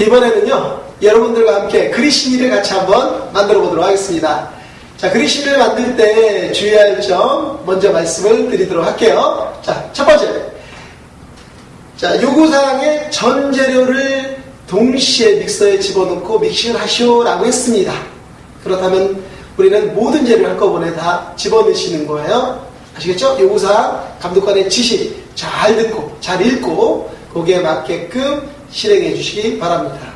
이번에는요, 여러분들과 함께 그리시니를 같이 한번 만들어 보도록 하겠습니다. 자, 그리시니를 만들 때 주의할 점 먼저 말씀을 드리도록 할게요. 자, 첫 번째. 자, 요구사항의 전 재료를 동시에 믹서에 집어넣고 믹싱을 하시오 라고 했습니다. 그렇다면 우리는 모든 재료를 한꺼번에 다 집어넣으시는 거예요. 아시겠죠? 요구사항, 감독관의 지시 잘 듣고, 잘 읽고, 거기에 맞게끔 실행해 주시기 바랍니다.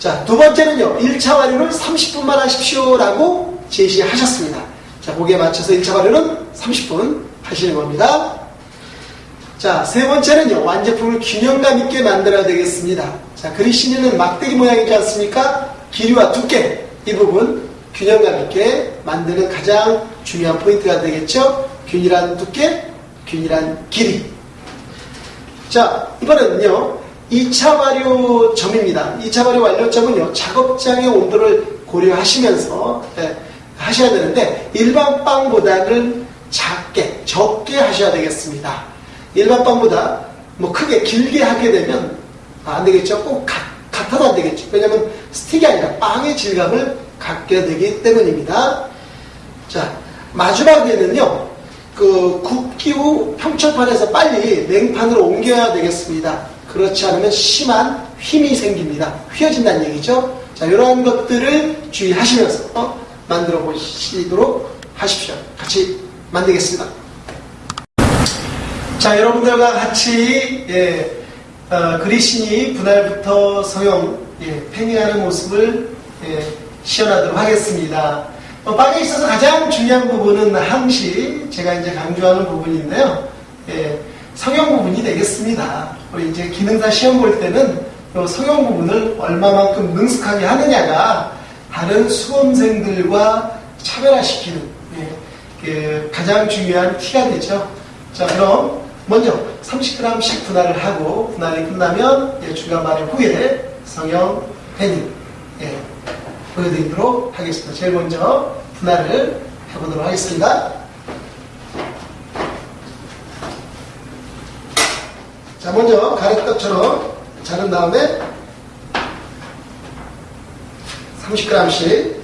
자, 두 번째는요, 1차 발효를 30분만 하십시오라고 제시하셨습니다. 자, 거기에 맞춰서 1차 발효는 30분 하시는 겁니다. 자, 세 번째는요, 완제품을 균형감 있게 만들어야 되겠습니다. 자, 그리시니는 막대기 모양이지 않습니까? 길이와 두께, 이 부분 균형감 있게 만드는 가장 중요한 포인트가 되겠죠? 균일한 두께, 균일한 길이. 자, 이번에는요, 2차 발효 점입니다. 2차 발효 완료점은요, 작업장의 온도를 고려하시면서 예, 하셔야 되는데, 일반 빵보다는 작게, 적게 하셔야 되겠습니다. 일반 빵보다 뭐 크게, 길게 하게 되면 아, 안 되겠죠? 꼭 같, 같아도 안 되겠죠. 왜냐면 스틱이 아니라 빵의 질감을 갖게 되기 때문입니다. 자, 마지막에는요, 그 굽기 후 평철판에서 빨리 냉판으로 옮겨야 되겠습니다. 그렇지 않으면 심한 휨이 생깁니다. 휘어진다는 얘기죠. 자, 이러한 것들을 주의하시면서 어, 만들어 보시도록 하십시오. 같이 만들겠습니다. 자, 여러분들과 같이 예, 어, 그리시니 분할부터 성형 예, 패닝하는 모습을 예, 시연하도록 하겠습니다. 어, 빵에 있어서 가장 중요한 부분은 항시 제가 이제 강조하는 부분인데요. 예, 성형 부분이 되겠습니다. 우리 이제 기능사 시험 볼 때는 이 성형 부분을 얼마만큼 능숙하게 하느냐가 다른 수험생들과 차별화시키는 예, 그 가장 중요한 티가 되죠. 자, 그럼 먼저 30g씩 분할을 하고 분할이 끝나면 예, 발효 후에 성형 패닝 예, 보여드리도록 하겠습니다. 제일 먼저 분할을 해보도록 하겠습니다. 자, 먼저 가래떡처럼 자른 다음에 30g씩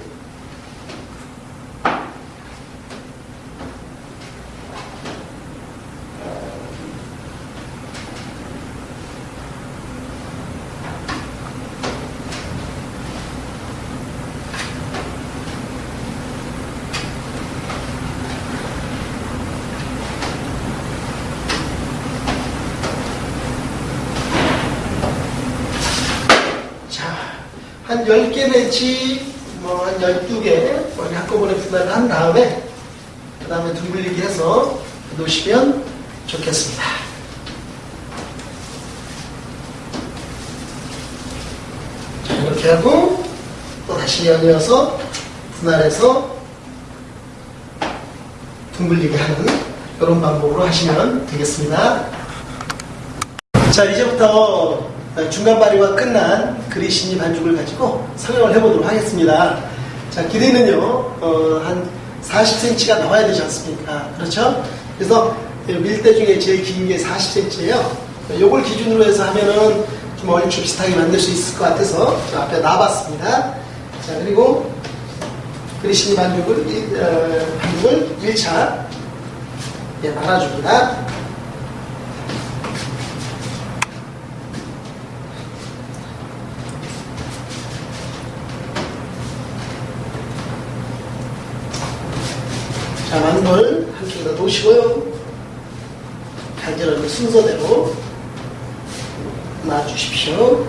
자, 한 10개 내지 뭐 한 12개 거기 한꺼번에 분할을 한 다음에 그 다음에 둥글리기 해서 놓으시면 좋겠습니다. 자, 이렇게 하고 또 다시 연이어서 분할해서 둥글리게 하는 이런 방법으로 하시면 되겠습니다. 자, 이제부터 중간 발효가 끝난 그리시니 반죽을 가지고 성형을 해보도록 하겠습니다. 자, 길이는요, 어, 한 40cm가 나와야 되지 않습니까? 그렇죠? 그래서 밀대 중에 제일 긴 게 40cm예요. 요걸 기준으로 해서 하면은 좀 얼추 비슷하게 만들 수 있을 것 같아서 저 앞에 놔봤습니다. 자, 그리고 그리시니 반죽을, 일- 어, 반죽을 1차 예, 말아줍니다. 자, 만물 한쪽에다 놓으시고요. 간절하게 순서대로 놔주십시오.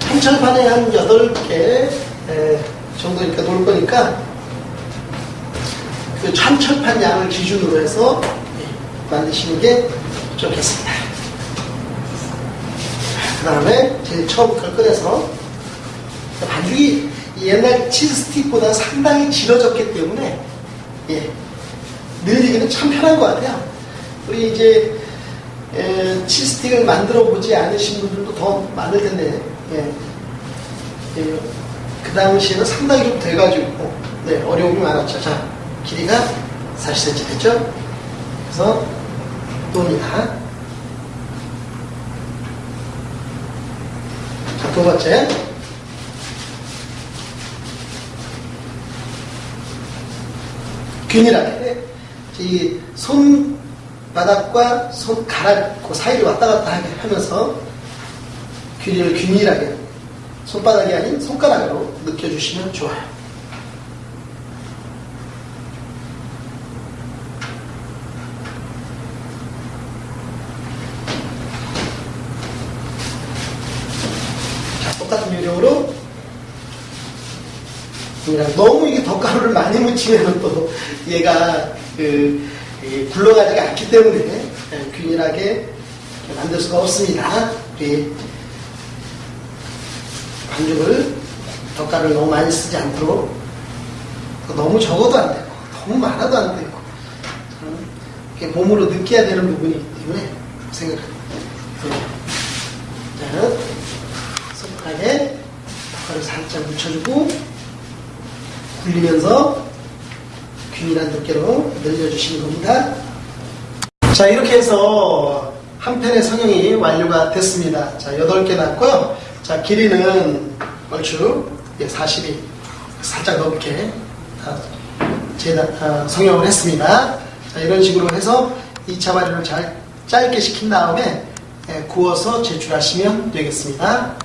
한철판에 한 8개 정도 이렇게 놓을 거니까 그 한철판 양을 기준으로 해서 예, 만드시는 게 좋겠습니다. 그 다음에 제일 처음 걸 꺼내서 반죽이 옛날 치즈 스틱보다 상당히 질어졌기 때문에 예, 늘리기는 참 편한 것 같아요. 우리 이제 에, 치즈스틱을 만들어 보지 않으신 분들도 더 많을 텐데 예, 예, 그 당시에는 상당히 좀 돼가지고 네, 어려움이 많았죠. 자, 길이가 40cm 됐죠? 그래서 또입니다. 두 번째. 균일하게 이 손바닥과 손가락 그 사이를 왔다 갔다 하면서 균일을 균일하게 손바닥이 아닌 손가락으로 느껴주시면 좋아요. 자, 똑같은 요령으로 그냥 너무 이게 덧가루를 많이 묻히면 또 얘가 그, 이 굴러가지가 않기 때문에 예, 균일하게 만들 수가 없습니다. 우리 반죽을 덧가루를 너무 많이 쓰지 않도록 또 너무 적어도 안 되고 너무 많아도 안 되고 음, 이렇게 몸으로 느껴야 되는 부분이기 때문에 생각합니다. 자, 손가락에 덧가루 살짝 묻혀주고 굴리면서 균일한 두께로 늘려주시는 겁니다. 자, 이렇게 해서 한 편의 성형이 완료가 됐습니다. 자, 8개 났고요. 자, 길이는 얼추 40이 살짝 넘게 아, 성형을 했습니다. 자, 이런 식으로 해서 2차 발효를 잘 짧게 시킨 다음에 예, 구워서 제출하시면 되겠습니다.